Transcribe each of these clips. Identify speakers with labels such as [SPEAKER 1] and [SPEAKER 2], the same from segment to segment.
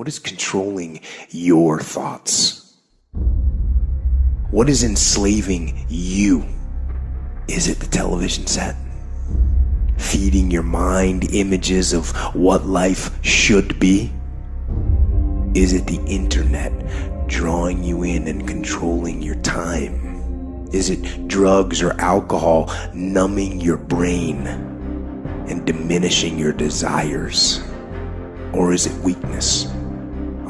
[SPEAKER 1] What is controlling your thoughts? What is enslaving you? Is it the television set? Feeding your mind images of what life should be? Is it the internet drawing you in and controlling your time? Is it drugs or alcohol numbing your brain and diminishing your desires? Or is it weakness?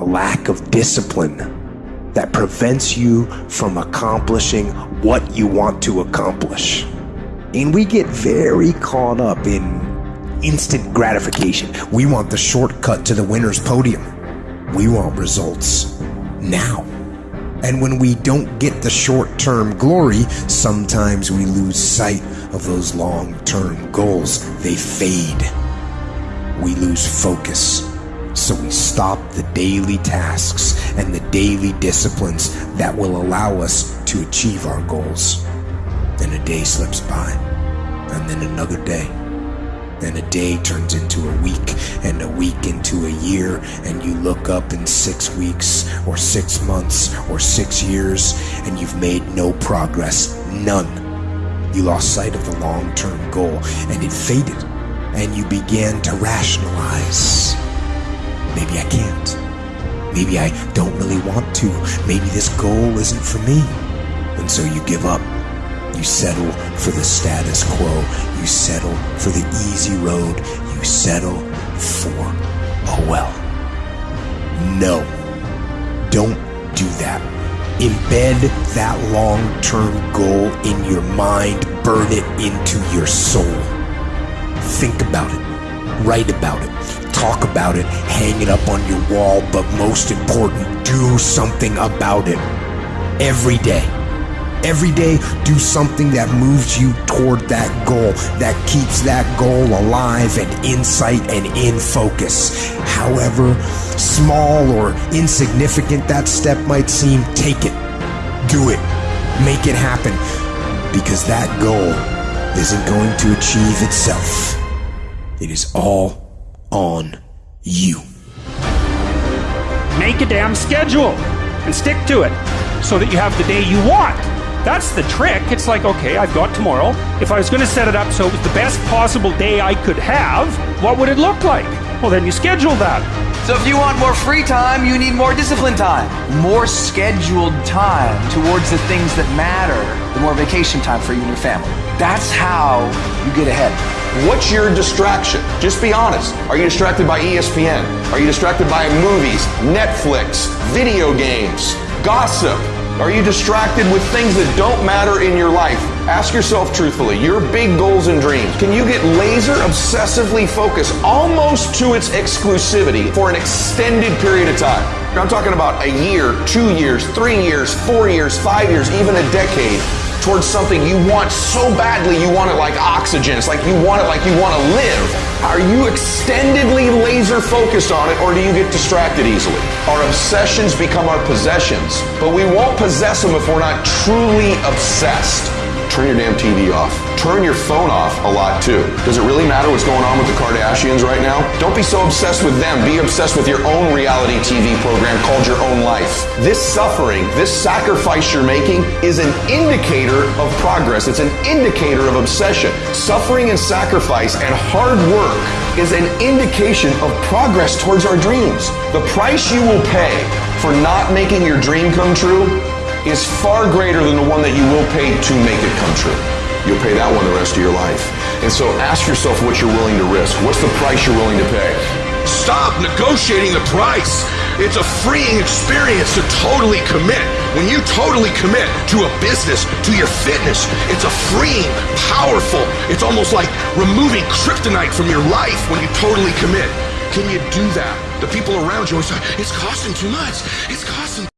[SPEAKER 1] A lack of discipline that prevents you from accomplishing what you want to accomplish. And we get very caught up in instant gratification. We want the shortcut to the winner's podium. We want results now. And when we don't get the short term glory, sometimes we lose sight of those long term goals. They fade. We lose focus. So we stop the daily tasks and the daily disciplines that will allow us to achieve our goals. Then a day slips by, and then another day. And a day turns into a week, and a week into a year, and you look up in six weeks, or six months, or six years, and you've made no progress. None. You lost sight of the long term goal, and it faded, and you began to rationalize. Maybe I can't. Maybe I don't really want to. Maybe this goal isn't for me. And so you give up. You settle for the status quo. You settle for the easy road. You settle for, oh well. No. Don't do that. Embed that long term goal in your mind. Burn it into your soul. Think about it. Write about it talk about it, hang it up on your wall, but most important, do something about it. Every day. Every day, do something that moves you toward that goal, that keeps that goal alive and in sight and in focus. However small or insignificant that step might seem, take it. Do it. Make it happen. Because that goal isn't going to achieve itself. It is all on you.
[SPEAKER 2] Make a damn schedule and stick to it so that you have the day you want. That's the trick. It's like, okay, I've got tomorrow. If I was going to set it up so it was the best possible day I could have, what would it look like? Well, then you schedule that.
[SPEAKER 3] So if you want more free time, you need more disciplined time. More scheduled time towards the things that matter. The more vacation time for you and your family. That's how you get ahead.
[SPEAKER 4] What's your distraction? Just be honest. Are you distracted by ESPN? Are you distracted by movies, Netflix, video games, gossip? Are you distracted with things that don't matter in your life? Ask yourself truthfully, your big goals and dreams, can you get laser obsessively focused almost to its exclusivity for an extended period of time? I'm talking about a year, two years, three years, four years, five years, even a decade towards something you want so badly you want it like oxygen. It's like you want it like you want to live. Are you extendedly laser focused on it or do you get distracted easily? Our obsessions become our possessions, but we won't possess them if we're not truly obsessed. Turn your damn TV off. Turn your phone off a lot too. Does it really matter what's going on with the Kardashians right now? Don't be so obsessed with them. Be obsessed with your own reality TV program called Your Own Life. This suffering, this sacrifice you're making is an indicator of progress. It's an indicator of obsession. Suffering and sacrifice and hard work is an indication of progress towards our dreams. The price you will pay for not making your dream come true is far greater than the one that you will pay to make it come true. You'll pay that one the rest of your life. And so ask yourself what you're willing to risk. What's the price you're willing to pay?
[SPEAKER 5] Stop negotiating the price. It's a freeing experience to totally commit. When you totally commit to a business, to your fitness, it's a freeing, powerful, it's almost like removing kryptonite from your life when you totally commit. Can you do that? The people around you always say, it's costing too much. It's costing